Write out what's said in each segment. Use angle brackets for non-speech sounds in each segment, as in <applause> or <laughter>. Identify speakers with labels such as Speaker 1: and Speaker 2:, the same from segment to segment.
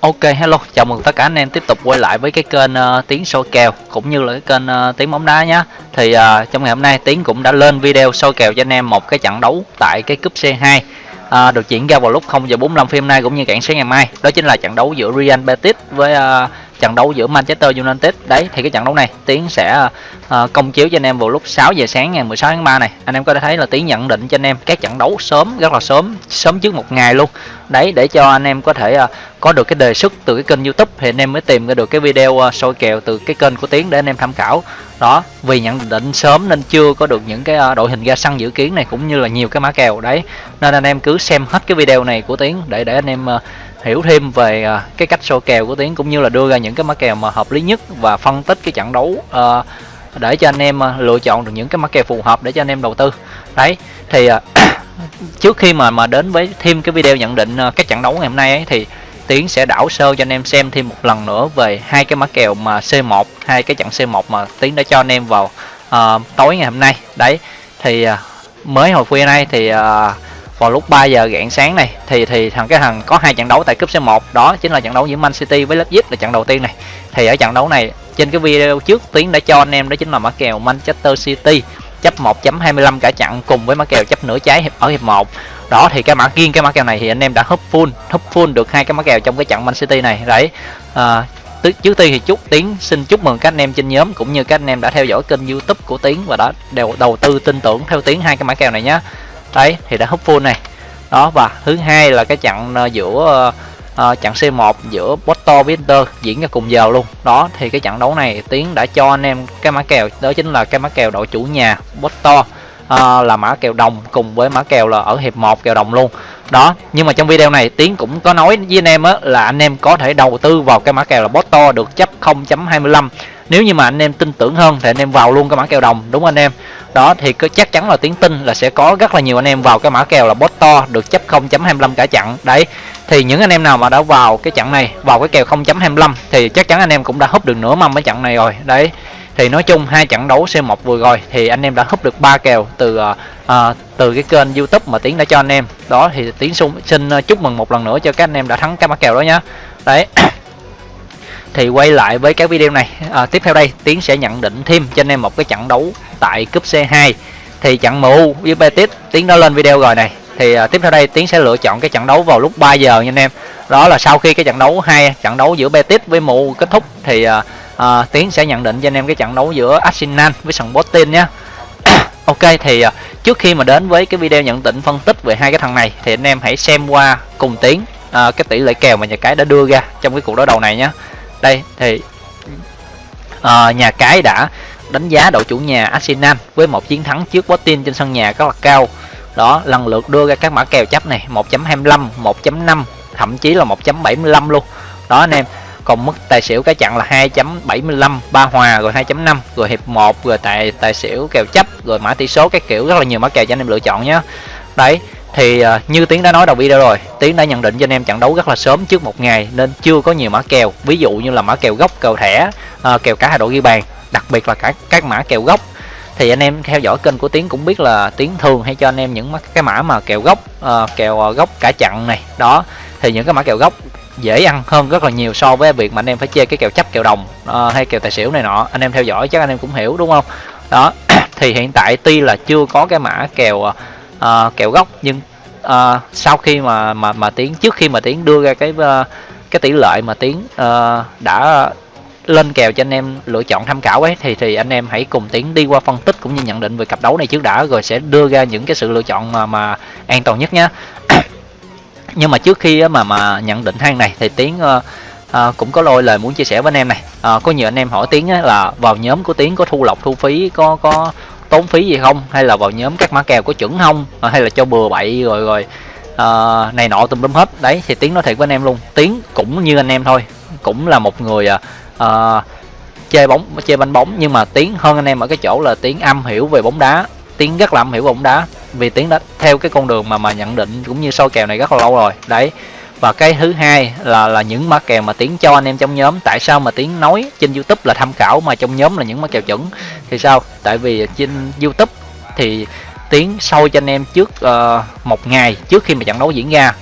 Speaker 1: Ok hello, chào mừng tất cả anh em tiếp tục quay lại với cái kênh uh, Tiến soi kèo cũng như là cái kênh uh, Tiến bóng đá nhé. Thì uh, trong ngày hôm nay Tiến cũng đã lên video soi kèo cho anh em một cái trận đấu tại cái cúp C2 uh, được diễn ra vào lúc 0 giờ 45 phim hôm nay cũng như cản sáng ngày mai. Đó chính là trận đấu giữa Real Betis với uh, trận đấu giữa Manchester United. Đấy thì cái trận đấu này Tiến sẽ uh, công chiếu cho anh em vào lúc 6 giờ sáng ngày 16 tháng 3 này. Anh em có thể thấy là Tiến nhận định cho anh em các trận đấu sớm rất là sớm, sớm trước một ngày luôn. Đấy để cho anh em có thể uh, có được cái đề xuất từ cái kênh YouTube thì anh em mới tìm ra được cái video uh, soi kèo từ cái kênh của Tiến để anh em tham khảo. Đó, vì nhận định sớm nên chưa có được những cái uh, đội hình ra sân dự kiến này cũng như là nhiều cái mã kèo đấy. Nên anh em cứ xem hết cái video này của Tiến để để anh em uh, hiểu thêm về uh, cái cách so kèo của Tiến cũng như là đưa ra những cái mã kèo mà hợp lý nhất và phân tích cái trận đấu uh, để cho anh em uh, lựa chọn được những cái mã kèo phù hợp để cho anh em đầu tư. Đấy, thì uh, <coughs> trước khi mà mà đến với thêm cái video nhận định uh, các trận đấu ngày hôm nay ấy thì Tiến sẽ đảo sơ cho anh em xem thêm một lần nữa về hai cái mã kèo mà C1, hai cái trận C1 mà Tiến đã cho anh em vào uh, tối ngày hôm nay. Đấy, thì uh, mới hồi khuya nay thì uh, vào lúc 3 giờ rạng sáng này thì thì thằng cái thằng có hai trận đấu tại cúp C1 đó chính là trận đấu giữa Man City với Leipzig là trận đầu tiên này. Thì ở trận đấu này trên cái video trước Tiến đã cho anh em đó chính là mã kèo Manchester City chấp 1.25 cả trận cùng với mã kèo chấp nửa trái ở hiệp 1 đó thì cái mã riêng cái mã kèo này thì anh em đã húp full húp full được hai cái mã kèo trong cái trận Man City này. Đấy à, trước tiên thì chúc tiến xin chúc mừng các anh em trên nhóm cũng như các anh em đã theo dõi kênh youtube của tiến và đã đều đầu tư tin tưởng theo tiến hai cái mã kèo này nhé đấy thì đã hút full này. Đó và thứ hai là cái chặn ờ, giữa uh, uh, C1 giữa Porto với Inter diễn ra cùng giờ luôn. Đó thì cái trận đấu này tiến đã cho anh em cái mã kèo đó chính là cái mã kèo đội chủ nhà Porto uh, là mã kèo đồng cùng với mã kèo là ở hiệp 1 kèo đồng luôn đó, nhưng mà trong video này tiến cũng có nói với anh em á, là anh em có thể đầu tư vào cái mã kèo là Porto được chấp 0.25 nếu như mà anh em tin tưởng hơn thì anh em vào luôn cái mã kèo đồng, đúng anh em? Đó, thì cứ chắc chắn là tiến tin là sẽ có rất là nhiều anh em vào cái mã kèo là to được chấp 0.25 cả chặn đấy, thì những anh em nào mà đã vào cái chặn này, vào cái kèo 0.25 thì chắc chắn anh em cũng đã húp được nửa mâm cái chặn này rồi. Đấy thì nói chung hai trận đấu C1 vừa rồi thì anh em đã húp được ba kèo từ uh, từ cái kênh YouTube mà Tiến đã cho anh em. Đó thì Tiến xin, xin ờ, chúc mừng một lần nữa cho các anh em đã thắng các mã kèo đó nhá. Đấy. <coughs> Thì quay lại với cái video này. À, tiếp theo đây Tiến sẽ nhận định thêm cho anh em một cái trận đấu tại cúp C2 thì trận MU với Betis Tiến đã lên video rồi này. Thì à, tiếp theo đây Tiến sẽ lựa chọn cái trận đấu vào lúc 3 giờ nha anh em. Đó là sau khi cái trận đấu hai trận đấu giữa Betis với MU kết thúc thì à, à, Tiến sẽ nhận định cho anh em cái trận đấu giữa Arsenal với sân botin nhé. <coughs> Ok thì ờ, trước khi mà đến với cái video nhận định phân tích về hai cái thằng này thì anh em hãy xem qua cùng Tiến à, cái tỷ lệ kèo mà nhà cái đã đưa ra trong cái cuộc đối đầu này nhé. Đây thì à, nhà cái đã đánh giá đội chủ nhà Arsenal với một chiến thắng trước Botin trên sân nhà rất là cao. Đó lần lượt đưa ra các mã kèo chấp này 1.25 1.5 thậm chí là 1.75 luôn. Đó anh em còn mức tài xỉu cái chặn là 2.75 ba hòa rồi 2.5 rồi hiệp 1 rồi tài tài xỉu kèo chấp rồi mã tỷ số các kiểu rất là nhiều mã kèo cho anh em lựa chọn nhé đấy thì uh, như tiến đã nói đầu video rồi tiến đã nhận định cho anh em trận đấu rất là sớm trước một ngày nên chưa có nhiều mã kèo ví dụ như là mã kèo gốc kèo thẻ uh, kèo cả hai đội ghi bàn đặc biệt là cả các mã kèo gốc. Thì anh em theo dõi kênh của tiến cũng biết là tiến thường hay cho anh em những cái mã mà kèo gốc uh, kèo gốc cả chặn này đó. Thì những cái mã kèo gốc dễ ăn hơn rất là nhiều so với việc mà anh em phải chơi cái kèo chấp kèo đồng uh, hay kèo tài xỉu này nọ. Anh em theo dõi chắc anh em cũng hiểu đúng không? Đó <clears throat> thì hiện tại tuy là chưa có cái mã kèo uh, kèo gốc nhưng uh, sau khi mà mà mà tiến trước khi mà tiến đưa ra cái uh, cái tỷ lệ mà tiến uh, đã lên kèo cho anh em lựa chọn tham khảo ấy thì thì anh em hãy cùng tiến đi qua phân tích cũng như nhận định về cặp đấu này trước đã rồi sẽ đưa ra những cái sự lựa chọn mà mà an toàn nhất nhé nhưng mà trước khi mà mà nhận định hang này thì tiến uh, cũng có lôi lời muốn chia sẻ với anh em này. Uh, có nhiều anh em hỏi tiến là vào nhóm của tiến có thu lọc thu phí có có tốn phí gì không? Hay là vào nhóm các mã kèo có chuẩn không? À, hay là cho bừa bậy rồi rồi uh, này nọ tùm lum hết. Đấy thì tiến nói thiệt với anh em luôn. Tiến cũng như anh em thôi. Cũng là một người uh, chơi bóng chơi banh bóng. Nhưng mà tiến hơn anh em ở cái chỗ là tiến am hiểu về bóng đá. Tiến rất là am hiểu về bóng đá vì tiến đã theo cái con đường mà mà nhận định cũng như soi kèo này rất là lâu rồi. Đấy. Và cái thứ hai là là những mã kèo mà tiến cho anh em trong nhóm. Tại sao mà tiến nói trên youtube là tham khảo mà trong nhóm là những mã kèo chuẩn? Thì sao? Tại vì trên youtube thì tiến sâu cho anh em trước uh, một ngày trước khi mà trận đấu diễn ra.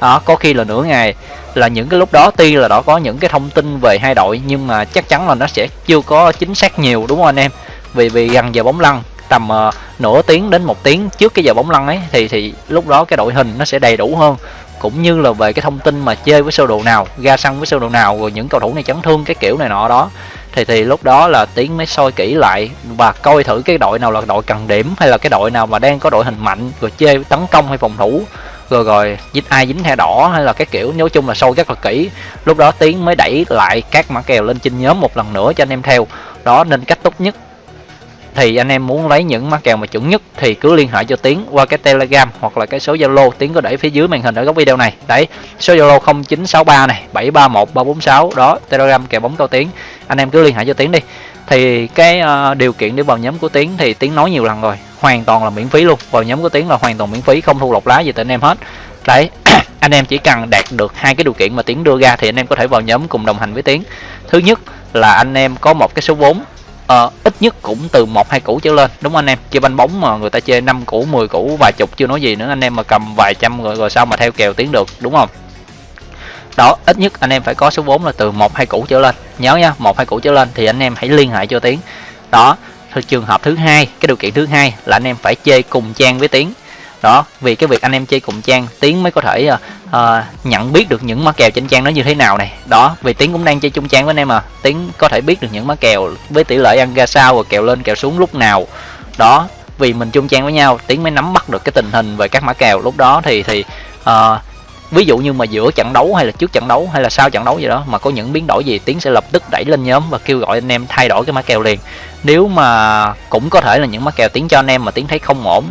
Speaker 1: Đó có khi là nửa ngày. Là những cái lúc đó tuy là đó có những cái thông tin về hai đội nhưng mà chắc chắn là nó sẽ chưa có chính xác nhiều đúng không anh em? Vì vì gần giờ bóng lăn tầm uh, nửa tiếng đến một tiếng trước cái giờ bóng lăn ấy thì thì lúc đó cái đội hình nó sẽ đầy đủ hơn. Cũng như là về cái thông tin mà chơi với sơ đồ nào ra sân với sơ đồ nào rồi những cầu thủ này chấn thương cái kiểu này nọ đó. Thì thì lúc đó là tiến mới soi kỹ lại và coi thử cái đội nào là đội cần điểm hay là cái đội nào mà đang có đội hình mạnh rồi chơi tấn công hay phòng thủ. Rồi rồi dính ai dính thẻ đỏ hay là cái kiểu nói chung là sâu rất là kỹ. Lúc đó tiến mới đẩy lại các mã kèo lên trên nhóm một lần nữa cho anh em theo. Đó nên cách tốt nhất thì anh em muốn lấy những mã kèo mà chuẩn nhất thì cứ liên hệ cho Tiến qua cái Telegram hoặc là cái số Zalo Tiến có để phía dưới màn hình ở góc video này. Đấy, số Zalo 0963 này, 731 346 đó, Telegram kèo bóng cao Tiến. Anh em cứ liên hệ cho Tiến đi. Thì cái uh, điều kiện để vào nhóm của Tiến thì Tiến nói nhiều lần rồi, hoàn toàn là miễn phí luôn. Vào nhóm của Tiến là hoàn toàn miễn phí, không thu lọc lá gì từ anh em hết. Đấy, <clears throat> anh em chỉ cần đạt được hai cái điều kiện mà Tiến đưa ra thì anh em có thể vào nhóm cùng đồng hành với Tiến. Thứ nhất là anh em có một cái số vốn à, ít nhất cũng từ một hai củ trở lên. Đúng không anh em? Chơi banh bóng mà người ta chơi năm củ 10 củ vài chục chưa nói gì nữa. Anh em mà cầm vài trăm rồi rồi sao mà theo kèo tiến được đúng không? Đó ít nhất anh em phải có số vốn là từ một hai củ trở lên. Nhớ nha một hai củ trở lên thì anh em hãy liên hệ cho tiến. Đó trường hợp thứ hai cái điều kiện thứ hai là anh em phải chơi cùng trang với tiến đó vì cái việc anh em chơi cùng trang tiến mới có thể uh, uh, nhận biết được những mã kèo trên trang nó như thế nào này. Đó vì tiến cũng đang chơi chung trang với anh em mà tiến có thể biết được những mã kèo với tỷ lệ ăn ra sao và kèo lên kèo xuống lúc nào. Đó vì mình chung trang với nhau tiến mới nắm bắt được cái tình hình về các mã kèo lúc đó thì thì uh, ví dụ như mà giữa trận đấu hay là trước trận đấu hay là sau trận đấu gì đó mà có những biến đổi gì tiến sẽ lập tức đẩy lên nhóm và kêu gọi anh em thay đổi cái mã kèo liền. Nếu mà cũng có thể là những mã kèo tiến cho anh em mà tiến thấy không ổn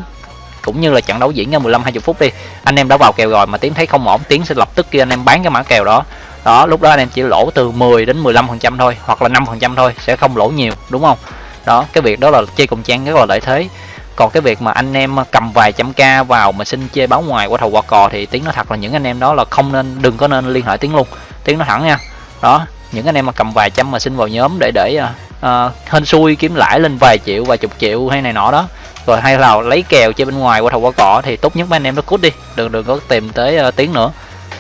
Speaker 1: cũng như là trận đấu diễn ra 15 20 phút đi anh em đã vào kèo rồi mà tiến thấy không ổn tiến sẽ lập tức kia anh em bán cái mã kèo đó. Đó lúc đó anh em chỉ lỗ từ 10 đến 15 phần trăm thôi hoặc là 5 phần trăm thôi sẽ không lỗ nhiều đúng không? Đó cái việc đó là chơi cùng trang rất là lợi thế. Còn cái việc mà anh em cầm vài trăm ca vào mà xin chơi báo ngoài qua thầu qua cò thì tiếng nói thật là những anh em đó là không nên đừng có nên liên hệ tiếng luôn. Tiếng nói thẳng nha. Đó những anh em mà cầm vài trăm mà xin vào nhóm để để uh, hên xui kiếm lãi lên vài triệu vài chục triệu hay này nọ đó rồi hay là lấy kèo chơi bên ngoài qua thầu qua cỏ thì tốt nhất mấy anh em nó cút đi đừng đừng có tìm tới uh, tiếng nữa.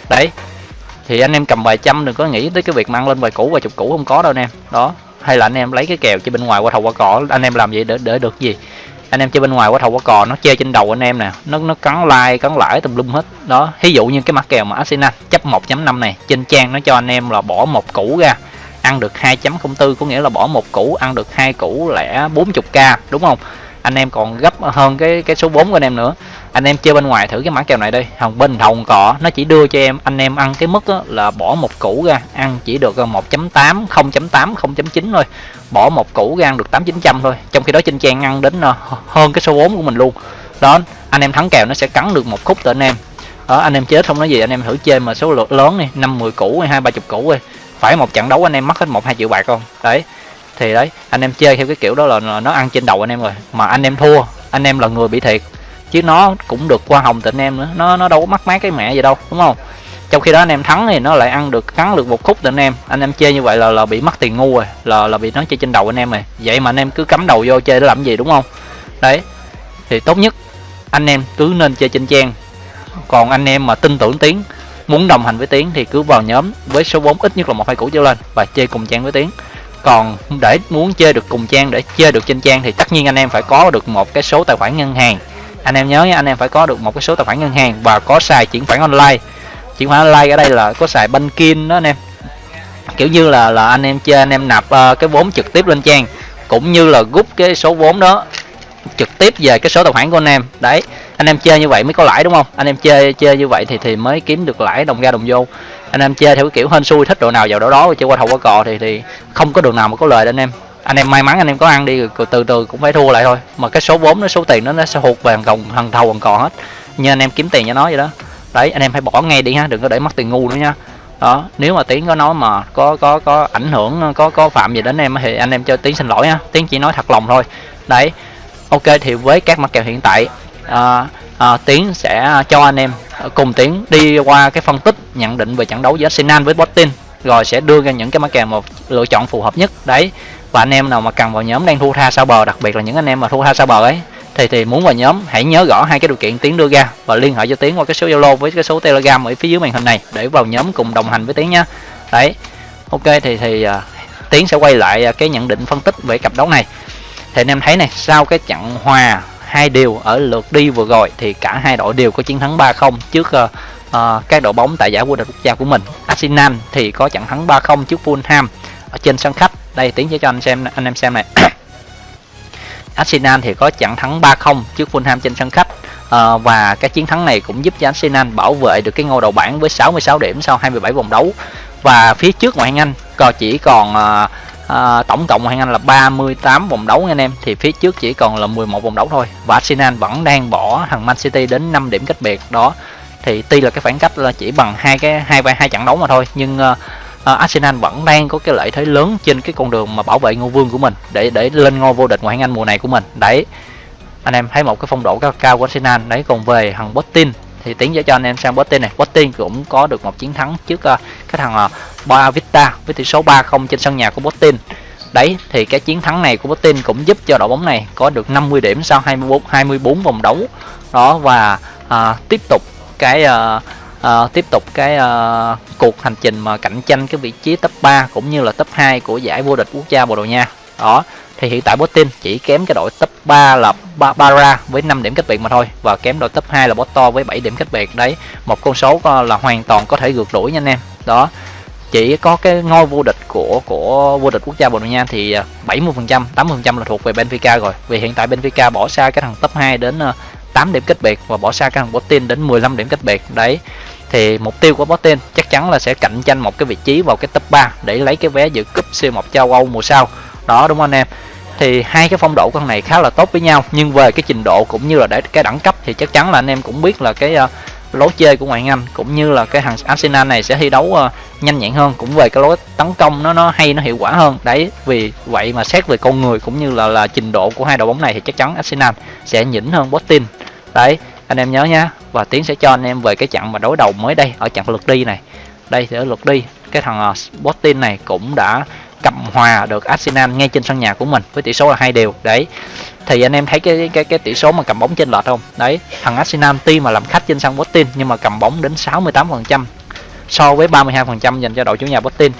Speaker 1: Đấy thì anh em cầm vài trăm đừng có nghĩ tới cái việc mang lên vài cũ vài chục cũ không có đâu anh em. Đó hay là anh em lấy cái kèo chơi bên ngoài qua thầu qua cỏ anh em làm vậy để để được gì? Anh em chơi bên ngoài qua thầu qua cò nó chơi trên đầu anh em nè nó nó cắn like cắn lãi tùm lum hết. Đó ví dụ như cái mặt kèo mà Arsenal chấp 1.5 này trên trang nó cho anh em là bỏ một củ ra ăn được 2.04 có nghĩa là bỏ một củ ăn được hai củ lẻ 40k đúng không? Anh em còn gấp hơn cái cái số 4 của anh em nữa. Anh em chơi bên ngoài thử cái mã kèo này đi. Hồng, bên hồng cỏ nó chỉ đưa cho em, anh em ăn cái mức là bỏ một củ ra, ăn chỉ được 1.8 0.8 0.9 thôi. Bỏ một củ ra ăn được 8 900 thôi. Trong khi đó trên trang ăn đến ờ, hơn cái số 4 của mình luôn. Đó, anh em thắng kèo nó sẽ cắn được một khúc từ anh em. Đó, anh em chết không nói gì, anh em thử chơi mà số lượng lớn này năm 10 củ hay hai ba chục củ đi. Phải một trận đấu anh em mất hết một hai triệu bạc không? Đấy thì đấy, anh em chơi theo cái kiểu đó là nó ăn trên đầu anh em rồi. Mà anh em thua, anh em là người bị thiệt. Chứ nó cũng được qua hồng từ anh em nữa. Nó nó đâu có mắc mát cái mẹ gì đâu, đúng không? Trong khi đó anh em thắng thì nó lại ăn được cắn được một khúc từ anh em. Anh em chơi như vậy là là bị mất tiền ngu rồi. Là là bị nó chơi trên đầu anh em rồi. Vậy mà anh em cứ cắm đầu vô chơi để làm gì, đúng không? Đấy. Thì tốt nhất, anh em cứ nên chơi trên trang. Còn anh em mà tin tưởng tiếng, muốn đồng hành với tiến thì cứ vào nhóm với số 4 ít nhất là một hai củ trở lên và chơi cùng trang với tiến còn để muốn chơi được cùng trang để chơi được trên trang thì tất nhiên anh em phải có được một cái số tài khoản ngân hàng. Anh em nhớ nha anh em phải có được một cái số tài khoản ngân hàng và có xài chuyển khoản online. Chuyển khoản online ở đây là có xài banking đó anh em. Kiểu như là là anh em chơi anh em nạp uh, cái vốn trực tiếp lên trang cũng như là rút cái số vốn đó trực tiếp về cái số tài khoản của anh em. Đấy anh em chơi như vậy mới có lãi đúng không? Anh em chơi chơi như vậy thì thì mới kiếm được lãi đồng ra đồng vô anh em chơi theo cái kiểu hên xui thích độ nào vào độ đó chơi qua thầu qua cò thì thì không có đường nào mà có lời anh em. Anh em may mắn anh em có ăn đi rồi từ từ cũng phải thua lại thôi. Mà cái số vốn nó số tiền nó nó sẽ hụt về thằng thằng thầu còn cò hết. Như anh em kiếm tiền cho nó vậy đó. Đấy anh em hãy bỏ ngay đi ha đừng có để mất tiền ngu nữa nha. Đó nếu mà tiến có nói mà có có có ảnh hưởng có có phạm gì đến em thì anh em cho tiến xin lỗi ha tiến chỉ nói thật lòng thôi. Đấy ok thì với các mặt kèo hiện tại à, à, tiến sẽ cho anh em cùng tiến đi qua cái phân tích nhận định về trận đấu giữa Arsenal với Botin rồi sẽ đưa ra những cái mã kèo một lựa chọn phù hợp nhất. Đấy và anh em nào mà cần vào nhóm đang thua tha sao bờ đặc biệt là những anh em mà thua tha sao bờ ấy thì thì muốn vào nhóm hãy nhớ gõ hai cái điều kiện tiến đưa ra và liên hệ cho tiến qua cái số zalo với cái số telegram ở phía dưới màn hình này để vào nhóm cùng đồng hành với tiến nhá đấy ok thì thì uh, tiến sẽ quay lại à, cái nhận định phân tích về cặp đấu này. Thì anh em thấy này sau cái trận hòa hai điều ở lượt đi vừa rồi thì cả hai đội đều có chiến thắng 3-0 trước ờ, ờ, uh, uh, các đội bóng tại giải vô địch quốc gia của mình. Arsenal thì có trận thắng 3-0 trước Fulham ở trên sân khách. Đây tiến sẽ cho anh xem anh em xem này. <coughs> Arsenal thì có trận thắng 3-0 trước Fulham trên sân khách. À, và cái chiến thắng này cũng giúp cho Arsenal bảo vệ được cái ngôi đầu bảng với 66 điểm sau 27 vòng đấu. Và phía trước ngoại hạng Anh còn chỉ còn à, à, tổng cộng ngoại hạng Anh là 38 vòng đấu anh em. Thì phía trước chỉ còn là 11 vòng đấu thôi. Và Arsenal vẫn đang bỏ thằng Man City đến 5 điểm cách biệt. Đó thì tuy là cái khoảng cách là chỉ bằng hai cái hai hai trận đấu mà thôi nhưng uh, uh, Arsenal vẫn đang có cái lợi thế lớn trên cái con đường mà bảo vệ ngôi vương của mình để để lên ngôi vô địch ngoại hạng Anh mùa này của mình. Đấy anh em thấy một cái phong độ cao cao của Arsenal. Đấy còn về thằng Bottin thì tiến cho anh em sang Botin này. Botin cũng có được một chiến thắng trước uh, cái thằng uh, Ba Vista với tỷ số 3-0 trên sân nhà của Botin đấy thì cái chiến thắng này của Botin cũng giúp cho đội bóng này có được 50 điểm sau 24 24 vòng đấu. Đó và uh, tiếp tục cái uh, uh, tiếp tục cái uh, cuộc hành trình mà cạnh tranh cái vị trí top 3 cũng như là top 2 của giải vô địch quốc gia Bồ Đào Nha. Đó thì hiện tại Botin chỉ kém cái đội top 3 là Barbara với 5 điểm cách biệt mà thôi. Và kém đội top 2 là Botto với 7 điểm cách biệt. Đấy, một con số là hoàn toàn có thể gượt đuổi nha anh em. Đó, chỉ có cái ngôi vô địch của của vô địch quốc gia Bồ Đào Nha thì à, 70 80 là thuộc về Benfica rồi. Vì hiện tại Benfica bỏ xa cái thằng top 2 đến à, 8 điểm cách biệt và bỏ xa cái thằng Botin đến 15 điểm cách biệt. Đấy, thì mục tiêu của Botin chắc chắn là sẽ cạnh tranh một cái vị trí vào cái top 3 để lấy cái vé dự cúp C1 châu Âu mùa sau. Đó, đúng không anh em? Thì hai cái phong độ con này khá là tốt với nhau. Nhưng về cái trình độ cũng như là để cái đẳng cấp thì chắc chắn là anh em cũng biết là cái uh, lối chơi của ngoại Anh cũng như là cái thằng Arsenal này sẽ thi đấu uh, nhanh nhẹn hơn cũng về cái lối tấn công nó nó hay nó hiệu quả hơn. Đấy vì vậy mà xét về con người cũng như là là trình độ của hai đội bóng này thì chắc chắn Arsenal sẽ nhỉnh hơn Botin đấy anh em nhớ nhá và tiến sẽ cho anh em về cái trận mà đối đầu mới đây ở trận lượt đi này. Đây thì ở lượt đi cái thằng uh, này cũng đã cầm hòa được Arsenal ngay trên sân nhà của mình với tỷ số là hai đều. Đấy. Thì anh em thấy cái cái cái tỷ số mà cầm bóng trên lệch không? Đấy, thằng Arsenal tuy mà làm khách trên sân Botin nhưng mà cầm bóng đến 68% so với 32% dành cho đội chủ nhà Botin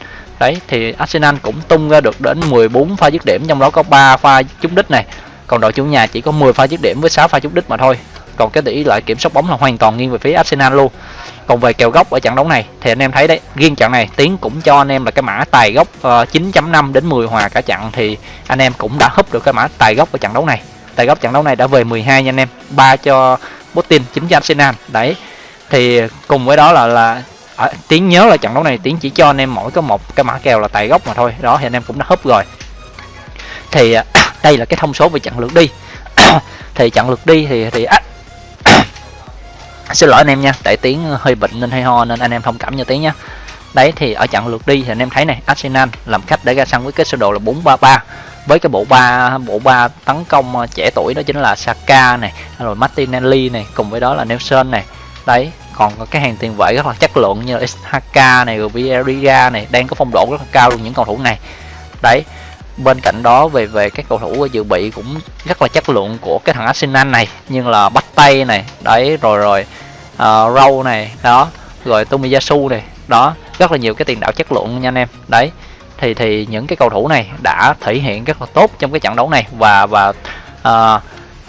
Speaker 1: đấy, thì Arsenal cũng tung ra được đến 14 pha dứt điểm trong đó có 3 pha trúng đích này. Còn đội chủ nhà chỉ có 10 pha dứt điểm với 6 pha trúng đích mà thôi còn cái tỷ lệ kiểm soát bóng là hoàn toàn nghiêng về phía Arsenal luôn. Còn về kèo góc ở trận đấu này thì anh em thấy đấy riêng trận này tiến cũng cho anh em là cái mã tài góc ờ, uh, 9.5 đến 10 hòa cả trận thì anh em cũng đã húp được cái mã tài góc ở trận đấu này. Tài góc trận đấu này đã về 12 nha anh em ba cho Putin chính cho Arsenal. Đấy thì cùng với đó là là ở, tiến nhớ là trận đấu này tiến chỉ cho anh em mỗi có một cái mã kèo là tài góc mà thôi. Đó thì anh em cũng đã húp rồi. Thì à, <coughs> đây là cái thông số về trận lượt đi. <coughs> Thì trận lượt đi thì thì à, À, xin lỗi anh em nha tại tiếng hơi bệnh nên hơi ho nên anh em thông cảm cho tiếng nhé đấy, thì ở trận lượt đi thì anh em thấy này, Arsenal làm khách để ra sân với cái sơ đồ là 433 với cái bộ ba bộ ba tấn công ờ, trẻ tuổi đó chính là Saka này, rồi Martinelli này, cùng với đó là Nelson này. Đấy, còn có cái hàng tiền vệ rất là chất lượng như là Ishaka này rồi Vieira này, đang có phong độ rất là cao luôn những cầu thủ này. Đấy bên cạnh đó về về các cầu thủ dự bị cũng rất là chất lượng của cái thằng Arsenal này. Nhưng là bắt tay này đấy rồi rồi ờ, uh, râu này đó rồi Tomiyasu này đó rất là nhiều cái tiền đạo chất lượng nha anh em. Đấy thì thì những cái cầu thủ này đã thể hiện rất là tốt trong cái trận đấu này và và uh,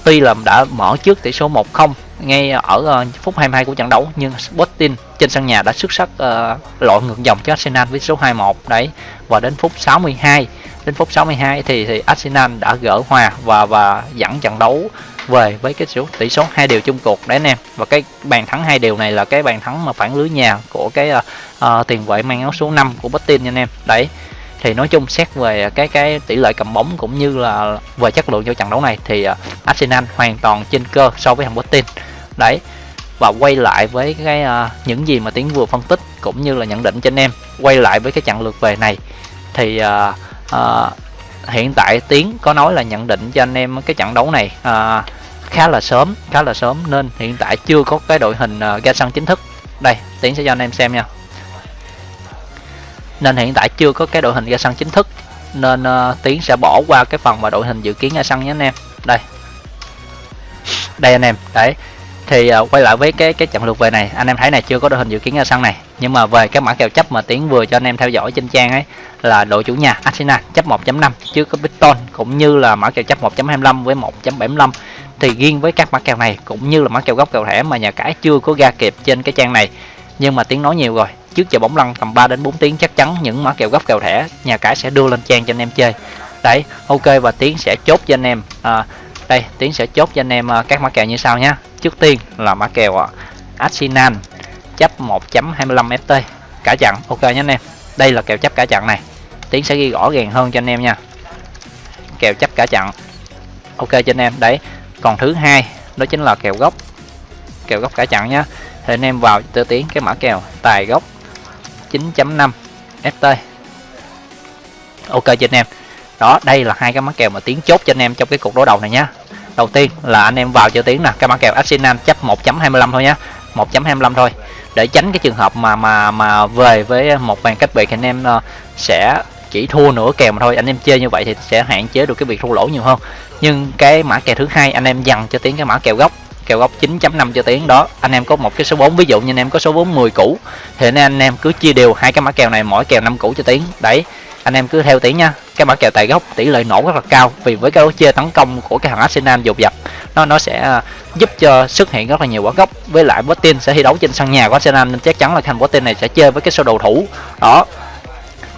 Speaker 1: tuy là đã mở trước tỷ số 1-0 ngay ở uh, phút 22 của trận đấu nhưng Sporting trên sân nhà đã xuất sắc uh, lội ngược dòng cho Arsenal với số 2-1 đấy và đến phút 62 đến phút 62 thì thì Arsenal đã gỡ hòa và và dẫn trận đấu về với cái số tỷ số hai điều chung cuộc đấy anh em. Và cái bàn thắng hai điều này là cái bàn thắng mà phản lưới nhà của cái uh, uh, tiền vệ mang áo số 5 của Betin nha anh em. Đấy thì nói chung xét về cái cái tỷ lệ cầm bóng cũng như là về chất lượng cho trận đấu này thì uh, Arsenal hoàn toàn trên cơ so với thằng Betin đấy và quay lại với cái uh, những gì mà tiến vừa phân tích cũng như là nhận định cho anh em quay lại với cái trận lượt về này thì uh, à, hiện tại tiến có nói là nhận định cho anh em cái trận đấu này à, khá là sớm khá là sớm nên hiện tại chưa có cái đội hình uh, ra sân chính thức. Đây tiến sẽ cho anh em xem nha. Nên hiện tại chưa có cái đội hình ra sân chính thức nên uh, tiến sẽ bỏ qua cái phần mà đội hình dự kiến ra sân nhé anh em. Đây. Đây anh em đấy thì uh, quay lại với cái cái trận lượt về này anh em thấy này chưa có đội hình dự kiến ra sân này. Nhưng mà về cái mã kèo chấp mà tiến vừa cho anh em theo dõi trên trang ấy là đội chủ nhà Arsenal chấp 1.5 chứ có Brighton cũng như là mã kèo chấp 1.25 với 1.75 thì riêng với các mã kèo này cũng như là mã kèo gốc kèo thẻ mà nhà cái chưa có ra kịp trên cái trang này. Nhưng mà tiếng nói nhiều rồi trước giờ bóng lăn tầm 3 đến 4 tiếng chắc chắn những mã kèo gốc kèo thẻ nhà cái sẽ đưa lên trang cho anh em chơi. Đấy ok và tiến sẽ chốt cho anh em à, đây, tiến sẽ chốt cho anh em ờ, các mã kèo như sau nhé trước tiên là mã kèo ờ, Arsenal chấp 1.25 ft cả chặn. Ok nhé anh em. Đây là kèo chấp cả chặn này. Tiến sẽ ghi rõ ràng hơn cho anh em nha. Kèo chấp cả chặn. Ok cho anh em. Đấy, còn thứ hai, đó chính là kèo gốc. Kèo gốc cả chặn nhá. Thì anh em vào tự tiến cái mã kèo tài gốc 9.5 ft ok cho anh em đó, đây là hai cái mã kèo mà tiến chốt cho anh em trong cái cuộc đối đầu này nhá. Đầu tiên là anh em vào cho tiến nè, cái mã kèo Arsenal chấp 1.25 thôi nhá. 1.25 thôi. Để tránh cái trường hợp mà mà mà về với một bàn cách biệt anh em ờ, sẽ chỉ thua nửa kèo mà thôi. Anh em chơi như vậy thì sẽ hạn chế được cái việc thua lỗ nhiều hơn. Nhưng cái mã kèo thứ hai anh em dằn cho tiến cái mã kèo gốc kèo gốc 9.5 cho tiến. Đó, anh em có một cái số 4 ví dụ như anh em có số 4 10 cũ thì nên anh em cứ chia đều hai cái mã kèo này, mỗi kèo 5 cũ cho tiến. Đấy anh em cứ theo tỷ nha. Cái mã kèo tài gốc tỷ lệ nổ rất là cao vì với cái lối chơi tấn công của cái thằng Arsenal dồn dập nó nó sẽ à, giúp cho xuất hiện rất là nhiều quả gốc. Với lại Botin sẽ thi đấu trên sân nhà của Arsenal nên chắc chắn là thằng Botin này sẽ chơi với cái sơ đồ thủ. Đó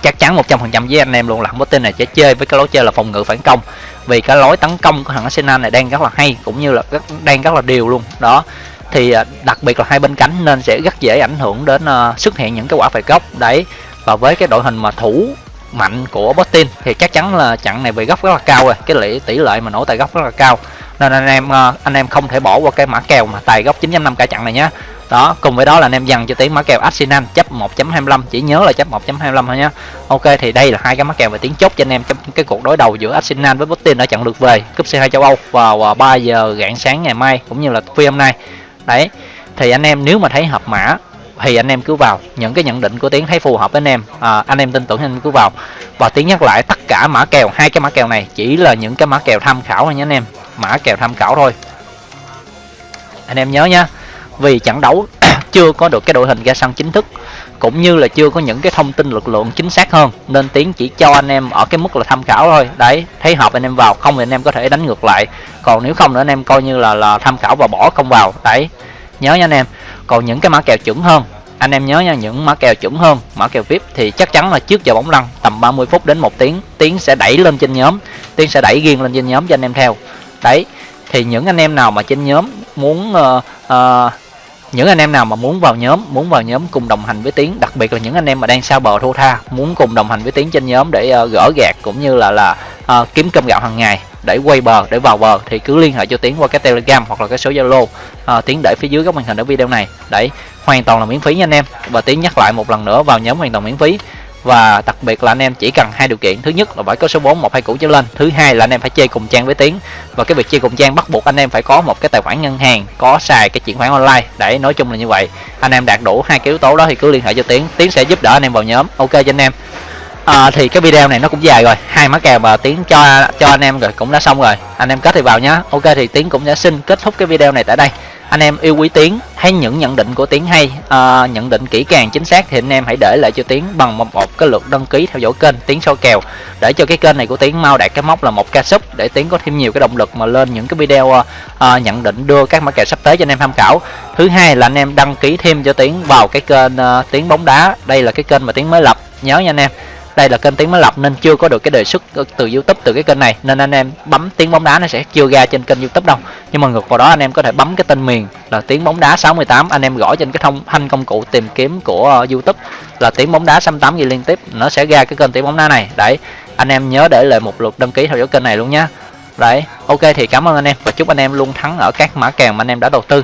Speaker 1: chắc chắn 100% với anh em luôn là Botin này sẽ chơi với cái lối chơi là phòng ngự phản công. Vì cái lối tấn công của thằng Arsenal này đang rất là hay cũng như là rất, đang rất là đều luôn. Đó thì à, đặc biệt là hai bên cánh nên sẽ rất dễ ảnh hưởng đến uh, xuất hiện những cái quả phạt góc đấy và với cái đội hình mà thủ mạnh của Boston thì chắc chắn là chặn này về góc rất là cao rồi. Cái lệ tỷ lệ mà nổ tài góc rất là cao. Nên anh em ờ, anh em không thể bỏ qua cái mã kèo mà tài góc 9.5 cả chặn này nhé đó, cùng với đó là anh em dần cho tiếng mã kèo Arsenal chấp 1.25 chỉ nhớ là chấp 1.25 thôi nhé Ok, thì đây là hai cái mã kèo về tiếng chốt cho anh em trong cái cuộc đối đầu giữa Arsenal với Boston ở trận lượt về cúp C2 châu Âu vào ờ, 3 giờ rạng sáng ngày mai cũng như là phi hôm nay. Đấy, thì anh em nếu mà thấy hợp mã thì anh em cứ vào. Những cái nhận định của tiến thấy phù hợp với anh em. À, anh em tin tưởng anh em cứ vào. Và tiến nhắc lại tất cả mã kèo hai cái mã kèo này chỉ là những cái mã kèo tham khảo thôi nhé anh em. Mã kèo tham khảo thôi. Anh em nhớ nhá vì trận đấu <coughs> chưa có được cái đội hình ra sân chính thức cũng như là chưa có những cái thông tin lực lượng chính xác hơn nên tiến chỉ cho anh em ở cái mức là tham khảo thôi. Đấy thấy hợp anh em vào không thì anh em có thể đánh ngược lại. Còn nếu không nữa anh em coi như là là tham khảo và bỏ không vào. Đấy nhớ nha anh em còn những cái mã kèo chuẩn hơn anh em nhớ nha những mã kèo chuẩn hơn mã kèo vip thì chắc chắn là trước giờ bóng lăn tầm 30 phút đến một tiếng tiến sẽ đẩy lên trên nhóm tiến sẽ đẩy riêng lên trên nhóm cho anh em theo. Đấy thì những anh em nào mà trên nhóm muốn uh, uh, những anh em nào mà muốn vào nhóm muốn vào nhóm cùng đồng hành với tiến đặc biệt là những anh em mà đang sao bờ thua tha muốn cùng đồng hành với tiến trên nhóm để uh, gỡ gạt cũng như là là uh, kiếm cơm gạo hàng ngày để quay bờ để vào bờ thì cứ liên hệ cho tiến qua cái telegram hoặc là cái số zalo. À, tiến để phía dưới góc màn hình ở video này đấy hoàn toàn là miễn phí nha anh em. Và tiến nhắc lại một lần nữa vào nhóm hoàn toàn miễn phí. Và đặc biệt là anh em chỉ cần hai điều kiện. Thứ nhất là phải có số 4 một hai cũ trở lên thứ hai là anh em phải chơi cùng trang với tiến. Và cái việc chơi cùng trang bắt buộc anh em phải có một cái tài khoản ngân hàng có xài cái chuyển khoản online để nói chung là như vậy. Anh em đạt đủ hai cái yếu tố đó thì cứ liên hệ cho tiến. Tiến sẽ giúp đỡ anh em vào nhóm. Ok cho anh em à, thì cái video này nó cũng dài rồi. Hai má kèo mà tiến cho cho anh em rồi cũng đã xong rồi. Anh em kết thì vào nhá. Ok thì tiến cũng đã xin kết thúc cái video này tại đây. Anh em yêu quý tiến hay những nhận định của tiến hay uh, nhận định kỹ càng chính xác thì anh em hãy để lại cho tiến bằng một, một cái lượt đăng ký theo dõi kênh tiến soi kèo. Để cho cái kênh này của tiến mau đạt cái mốc là một ca sub để tiến có thêm nhiều cái động lực mà lên những cái video uh, uh, nhận định đưa các mã kèo sắp tới cho anh em tham khảo. Thứ hai là anh em đăng ký thêm cho tiến vào cái kênh uh, tiến bóng đá. Đây là cái kênh mà tiến mới lập. Nhớ nha anh em đây là kênh tiếng mới lập nên chưa có được cái đề xuất từ youtube từ cái kênh này. Nên anh em bấm tiếng bóng đá nó sẽ chưa ra trên kênh youtube đâu. Nhưng mà ngược vào đó anh em có thể bấm cái tên miền là tiếng bóng đá 68 anh em gõ trên cái thông thanh công cụ tìm kiếm của uh, youtube là tiếng bóng đá 68 gì liên tiếp. Nó sẽ ra cái kênh tiếng bóng đá này. Đấy anh em nhớ để lại một lượt đăng ký theo dõi kênh này luôn nhé đấy ok thì cảm ơn anh em và chúc anh em luôn thắng ở các mã kèo mà anh em đã đầu tư.